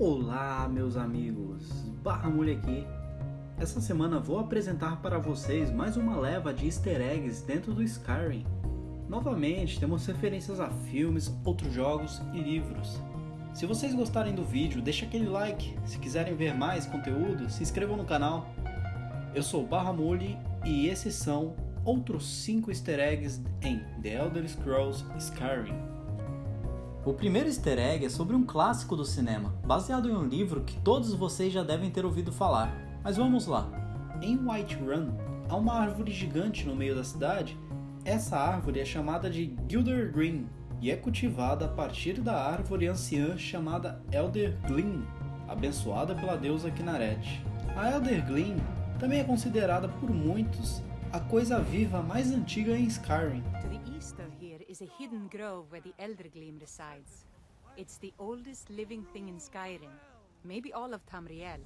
Olá, meus amigos, Barra Mulher aqui. Essa semana vou apresentar para vocês mais uma leva de easter eggs dentro do Skyrim. Novamente, temos referências a filmes, outros jogos e livros. Se vocês gostarem do vídeo, deixe aquele like. Se quiserem ver mais conteúdo, se inscrevam no canal. Eu sou Barra Mulher e esses são outros 5 easter eggs em The Elder Scrolls Skyrim. O primeiro easter egg é sobre um clássico do cinema, baseado em um livro que todos vocês já devem ter ouvido falar. Mas vamos lá. Em Whiterun, há uma árvore gigante no meio da cidade. Essa árvore é chamada de Gilder Green e é cultivada a partir da árvore anciã chamada Elder Glyn, abençoada pela deusa Kinaret. A Elder Glyn também é considerada por muitos a coisa viva mais antiga em Skyrim. Is a hidden grove where the Elder Gleam resides. It's the oldest living thing in Skyrim, maybe all of Tamriel.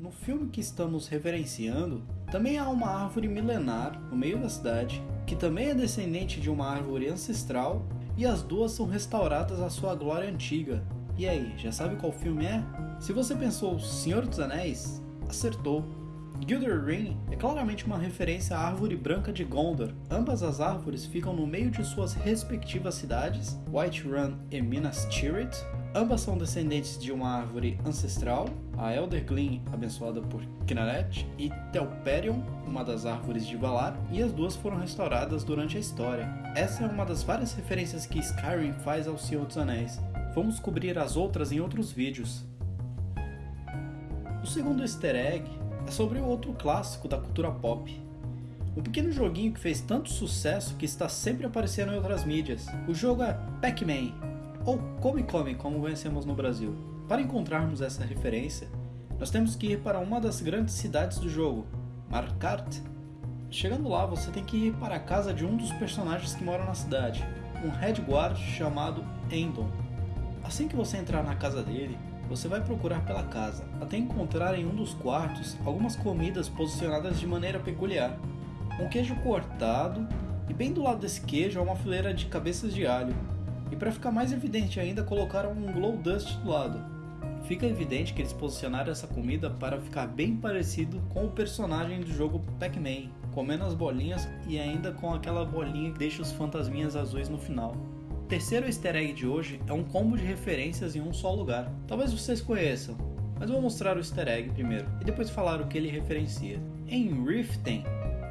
No filme que estamos reverenciando, também há uma árvore milenar no meio da cidade, que também é descendente de uma árvore ancestral, e as duas são restauradas à sua glória antiga. E aí, já sabe qual filme é? Se você pensou Senhor dos Anéis, acertou. Gilder Ring é claramente uma referência à árvore branca de Gondor. Ambas as árvores ficam no meio de suas respectivas cidades, Whiterun e Minas Tirith. Ambas são descendentes de uma árvore ancestral, a Elder Glyn, abençoada por Kinaret, e Telperion, uma das árvores de Valar, e as duas foram restauradas durante a história. Essa é uma das várias referências que Skyrim faz ao Senhor dos Anéis. Vamos cobrir as outras em outros vídeos. O segundo easter egg é sobre outro clássico da cultura pop. Um pequeno joguinho que fez tanto sucesso que está sempre aparecendo em outras mídias. O jogo é Pac-Man, ou Come Come, como conhecemos no Brasil. Para encontrarmos essa referência, nós temos que ir para uma das grandes cidades do jogo, Markart. Chegando lá, você tem que ir para a casa de um dos personagens que moram na cidade, um Red Guard chamado Endon. Assim que você entrar na casa dele, você vai procurar pela casa, até encontrar em um dos quartos algumas comidas posicionadas de maneira peculiar. Um queijo cortado, e bem do lado desse queijo há uma fileira de cabeças de alho. E para ficar mais evidente ainda, colocaram um glow dust do lado. Fica evidente que eles posicionaram essa comida para ficar bem parecido com o personagem do jogo Pac-Man, comendo as bolinhas e ainda com aquela bolinha que deixa os fantasminhas azuis no final terceiro easter egg de hoje é um combo de referências em um só lugar. Talvez vocês conheçam, mas vou mostrar o easter egg primeiro e depois falar o que ele referencia. Em Riften,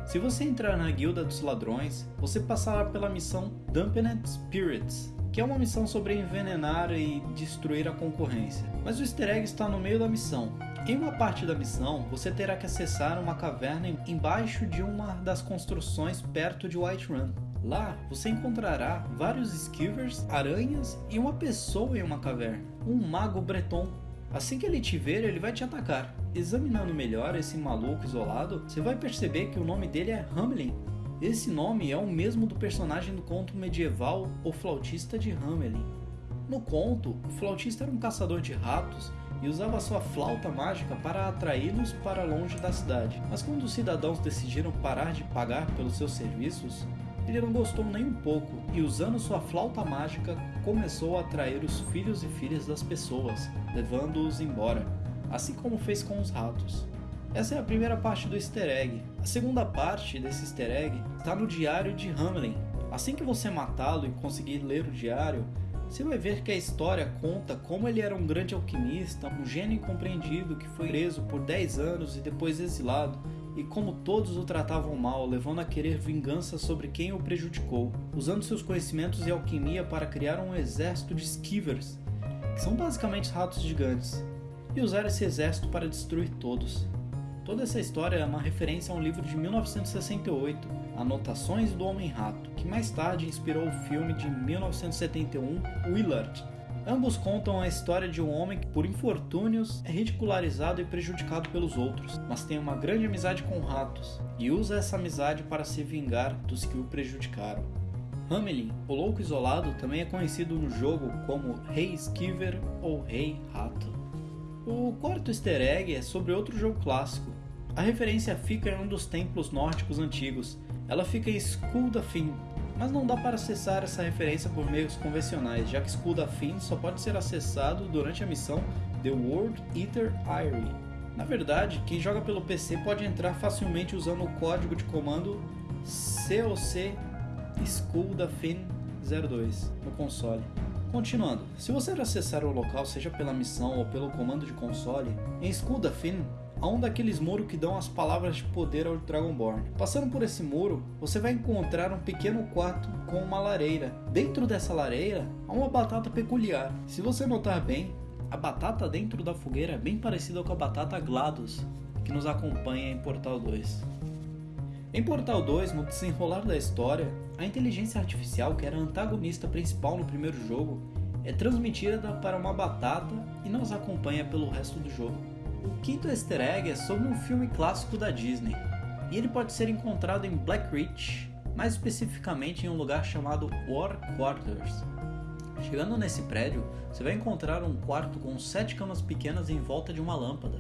se você entrar na Guilda dos Ladrões, você passará pela missão Dampened Spirits, que é uma missão sobre envenenar e destruir a concorrência. Mas o easter egg está no meio da missão. Em uma parte da missão, você terá que acessar uma caverna embaixo de uma das construções perto de Whiterun. Lá você encontrará vários skivers, aranhas e uma pessoa em uma caverna, um mago breton. Assim que ele te ver, ele vai te atacar. Examinando melhor esse maluco isolado, você vai perceber que o nome dele é Hamelin. Esse nome é o mesmo do personagem do conto medieval O Flautista de Hamelin. No conto, o flautista era um caçador de ratos e usava sua flauta mágica para atraí-los para longe da cidade. Mas quando os cidadãos decidiram parar de pagar pelos seus serviços, ele não gostou nem um pouco e, usando sua flauta mágica, começou a atrair os filhos e filhas das pessoas, levando-os embora, assim como fez com os ratos. Essa é a primeira parte do easter egg. A segunda parte desse easter egg está no diário de Hamlin. Assim que você matá-lo e conseguir ler o diário, você vai ver que a história conta como ele era um grande alquimista, um gênio incompreendido que foi preso por 10 anos e depois exilado, e como todos o tratavam mal, levando a querer vingança sobre quem o prejudicou, usando seus conhecimentos e alquimia para criar um exército de skivers, que são basicamente ratos gigantes, e usar esse exército para destruir todos. Toda essa história é uma referência a um livro de 1968, Anotações do Homem-Rato, que mais tarde inspirou o filme de 1971 Willard, Ambos contam a história de um homem que, por infortúnios, é ridicularizado e prejudicado pelos outros, mas tem uma grande amizade com ratos e usa essa amizade para se vingar dos que o prejudicaram. Hamelin, o louco isolado, também é conhecido no jogo como Rei Skiver ou Rei Rato. O quarto easter egg é sobre outro jogo clássico. A referência fica em um dos templos nórdicos antigos. Ela fica em Skuldafin, mas não dá para acessar essa referência por meios convencionais, já que Skull Finn só pode ser acessado durante a missão The World Eater Eyrie. Na verdade, quem joga pelo PC pode entrar facilmente usando o código de comando COC School da Fin 02 no console. Continuando, se você acessar o local seja pela missão ou pelo comando de console, em School da Fin há um daqueles muros que dão as palavras de poder ao Dragonborn. Passando por esse muro, você vai encontrar um pequeno quarto com uma lareira. Dentro dessa lareira há uma batata peculiar. Se você notar bem, a batata dentro da fogueira é bem parecida com a batata GLaDOS, que nos acompanha em Portal 2. Em Portal 2, no desenrolar da história, a inteligência artificial, que era a antagonista principal no primeiro jogo, é transmitida para uma batata e nos acompanha pelo resto do jogo. O quinto easter egg é sobre um filme clássico da Disney, e ele pode ser encontrado em Black Ridge, mais especificamente em um lugar chamado War Quarters. Chegando nesse prédio, você vai encontrar um quarto com sete camas pequenas em volta de uma lâmpada.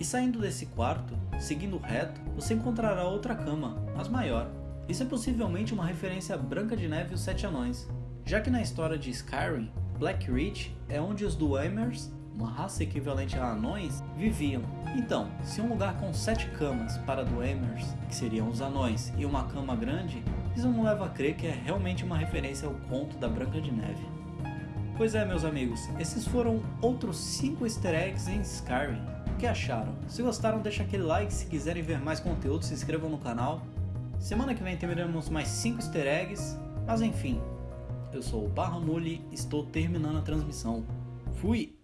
E saindo desse quarto, seguindo reto, você encontrará outra cama, mas maior. Isso é possivelmente uma referência a Branca de Neve e os Sete Anões, já que na história de Skyrim, Black Ridge é onde os Dwemer, uma raça equivalente a anões, viviam. Então, se um lugar com sete camas para Dwemer, que seriam os anões, e uma cama grande, isso não leva a crer que é realmente uma referência ao conto da Branca de Neve. Pois é, meus amigos, esses foram outros 5 easter eggs em Skyrim. O que acharam? Se gostaram, deixa aquele like, se quiserem ver mais conteúdo, se inscrevam no canal. Semana que vem teremos mais 5 easter eggs, mas enfim. Eu sou o Barra Muli, estou terminando a transmissão. Fui!